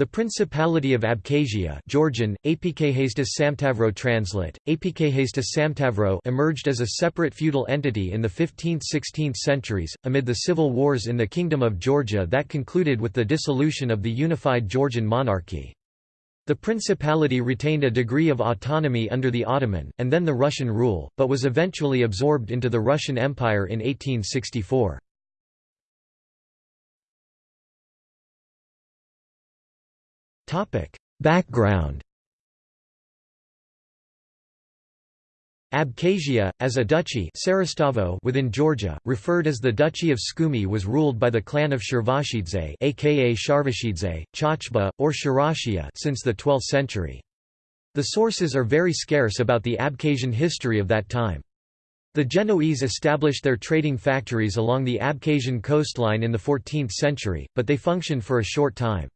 The Principality of Abkhazia Georgian, Samtavro translate, Samtavro emerged as a separate feudal entity in the 15th–16th centuries, amid the civil wars in the Kingdom of Georgia that concluded with the dissolution of the unified Georgian monarchy. The principality retained a degree of autonomy under the Ottoman, and then the Russian rule, but was eventually absorbed into the Russian Empire in 1864. Background Abkhazia, as a duchy within Georgia, referred as the Duchy of Sukhumi was ruled by the clan of Shirvashidze aka Sharvashidze, Chachba, or Shirashia since the 12th century. The sources are very scarce about the Abkhazian history of that time. The Genoese established their trading factories along the Abkhazian coastline in the 14th century, but they functioned for a short time.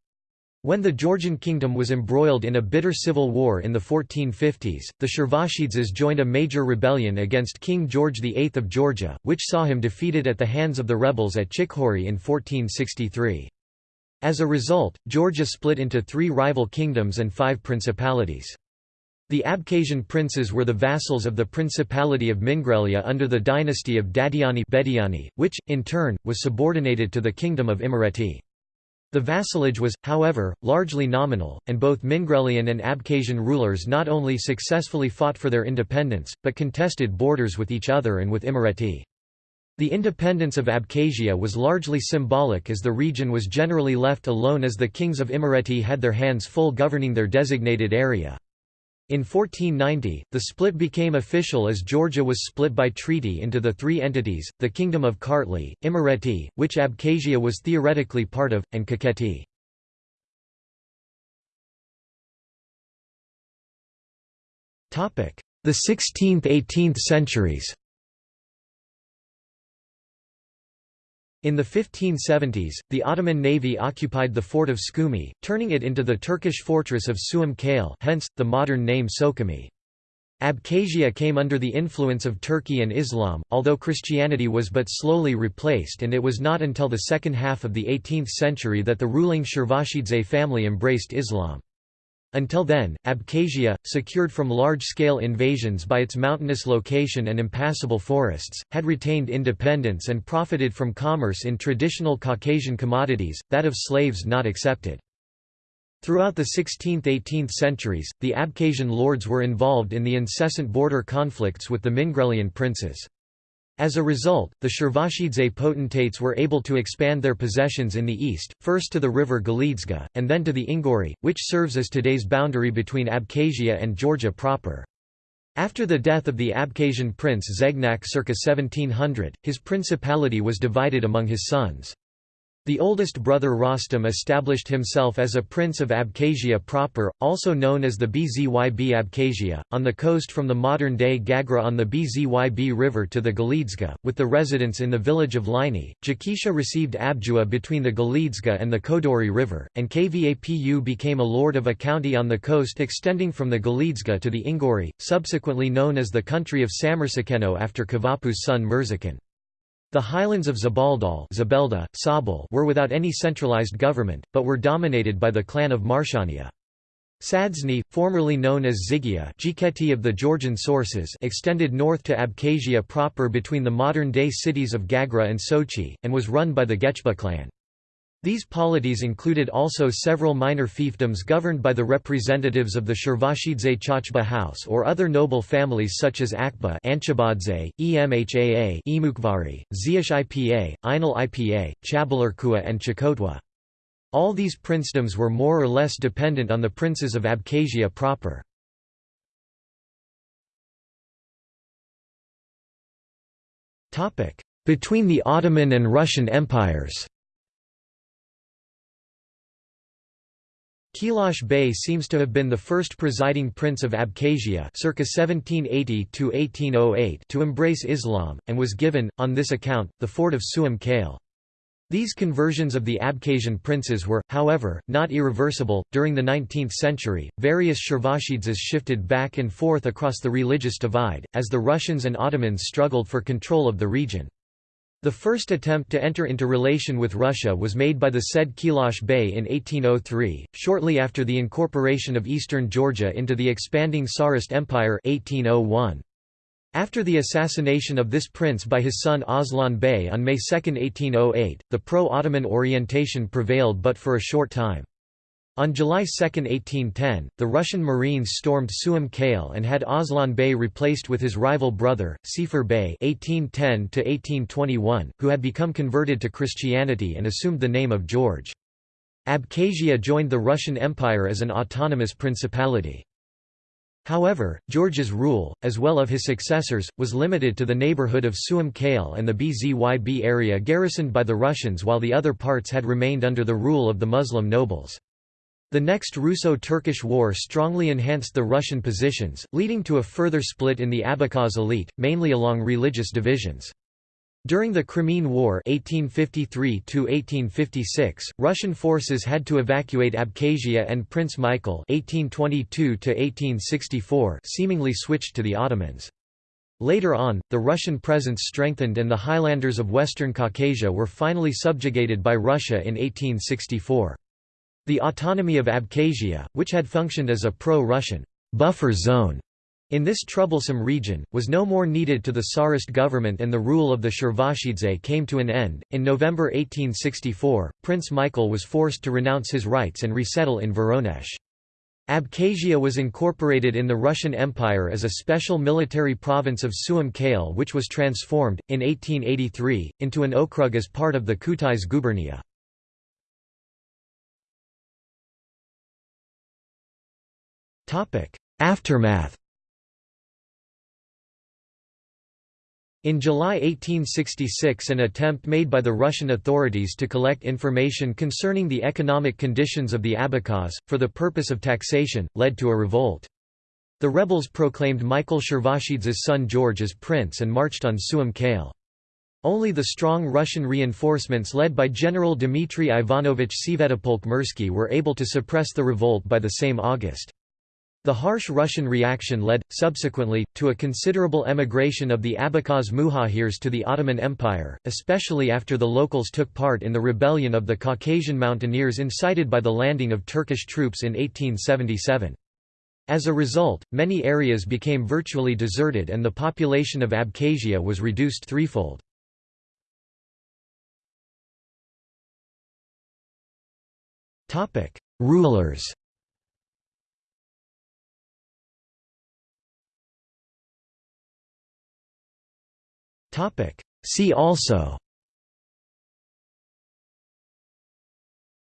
When the Georgian kingdom was embroiled in a bitter civil war in the 1450s, the Shirvashidzes joined a major rebellion against King George VIII of Georgia, which saw him defeated at the hands of the rebels at Chikhori in 1463. As a result, Georgia split into three rival kingdoms and five principalities. The Abkhazian princes were the vassals of the Principality of Mingrelia under the dynasty of Dadiani Bediani, which, in turn, was subordinated to the Kingdom of Imereti. The vassalage was, however, largely nominal, and both Mingrelian and Abkhazian rulers not only successfully fought for their independence, but contested borders with each other and with Imereti. The independence of Abkhazia was largely symbolic as the region was generally left alone as the kings of Imereti had their hands full governing their designated area. In 1490, the split became official as Georgia was split by treaty into the three entities, the Kingdom of Kartli, Imereti, which Abkhazia was theoretically part of, and Kakheti. The 16th–18th centuries In the 1570s, the Ottoman navy occupied the fort of Sukhumi, turning it into the Turkish fortress of Suam Kale hence, the modern name Sukhumi. Abkhazia came under the influence of Turkey and Islam, although Christianity was but slowly replaced and it was not until the second half of the 18th century that the ruling Shirvashidze family embraced Islam. Until then, Abkhazia, secured from large-scale invasions by its mountainous location and impassable forests, had retained independence and profited from commerce in traditional Caucasian commodities, that of slaves not accepted. Throughout the 16th–18th centuries, the Abkhazian lords were involved in the incessant border conflicts with the Mingrelian princes. As a result, the Shirvashidze potentates were able to expand their possessions in the east, first to the river Galidzga, and then to the Inguri, which serves as today's boundary between Abkhazia and Georgia proper. After the death of the Abkhazian prince Zegnak circa 1700, his principality was divided among his sons. The oldest brother Rostam established himself as a prince of Abkhazia proper, also known as the Bzyb Abkhazia, on the coast from the modern-day Gagra on the Bzyb River to the Galidzga, with the residence in the village of Lini. Jakisha received Abjua between the Galidzga and the Kodori River, and Kvapu became a lord of a county on the coast extending from the Galidzga to the Inguri, subsequently known as the country of Samurzakano after Kvapu's son Murzakan. The highlands of Zabaldal Zabelda, Sabal were without any centralized government, but were dominated by the clan of Marshania. Sadzny, formerly known as Zygia of the Georgian sources extended north to Abkhazia proper between the modern-day cities of Gagra and Sochi, and was run by the Gechba clan. These polities included also several minor fiefdoms governed by the representatives of the Shirvashidze Chachba house or other noble families such as Akba Anchabadze, Emhaa Emukvari, Ziash Ipa, Ainal Ipa, Chabalarkua and Chakotwa. All these princedoms were more or less dependent on the princes of Abkhazia proper. Between the Ottoman and Russian empires Keilash Bey seems to have been the first presiding prince of Abkhazia circa 1780 to embrace Islam, and was given, on this account, the fort of Suam Kale. These conversions of the Abkhazian princes were, however, not irreversible. During the 19th century, various Shirvashidzes shifted back and forth across the religious divide, as the Russians and Ottomans struggled for control of the region. The first attempt to enter into relation with Russia was made by the said Keilash Bey in 1803, shortly after the incorporation of eastern Georgia into the expanding Tsarist Empire 1801. After the assassination of this prince by his son Aslan Bey on May 2, 1808, the pro-Ottoman orientation prevailed but for a short time. On July 2, 1810, the Russian Marines stormed Suam Kale and had Aslan Bey replaced with his rival brother, Sifar Bey (1810–1821), who had become converted to Christianity and assumed the name of George. Abkhazia joined the Russian Empire as an autonomous principality. However, George's rule, as well of his successors, was limited to the neighborhood of Suam Kale and the Bzyb area garrisoned by the Russians while the other parts had remained under the rule of the Muslim nobles. The next Russo-Turkish war strongly enhanced the Russian positions, leading to a further split in the Abkhaz elite, mainly along religious divisions. During the Crimean War 1853 Russian forces had to evacuate Abkhazia and Prince Michael 1822 seemingly switched to the Ottomans. Later on, the Russian presence strengthened and the highlanders of western Caucasia were finally subjugated by Russia in 1864. The autonomy of Abkhazia, which had functioned as a pro-Russian buffer zone in this troublesome region, was no more needed to the Tsarist government and the rule of the Shirvashidze came to an end. In November 1864, Prince Michael was forced to renounce his rights and resettle in Voronezh. Abkhazia was incorporated in the Russian Empire as a special military province of Suam Kale which was transformed, in 1883, into an okrug as part of the Kutais gubernia. Aftermath In July 1866 an attempt made by the Russian authorities to collect information concerning the economic conditions of the Abkhaz, for the purpose of taxation, led to a revolt. The rebels proclaimed Michael Shirvashidze's son George as prince and marched on Suam Kale. Only the strong Russian reinforcements led by General Dmitry Ivanovich Svyatopolk-Mirsky were able to suppress the revolt by the same August. The harsh Russian reaction led, subsequently, to a considerable emigration of the Abkhaz Muhajirs to the Ottoman Empire, especially after the locals took part in the rebellion of the Caucasian mountaineers incited by the landing of Turkish troops in 1877. As a result, many areas became virtually deserted and the population of Abkhazia was reduced threefold. Rulers See also.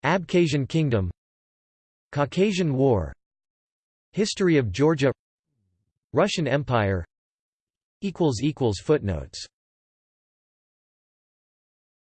Abkhazian Kingdom. Caucasian War. History of Georgia. Russian Empire. Footnotes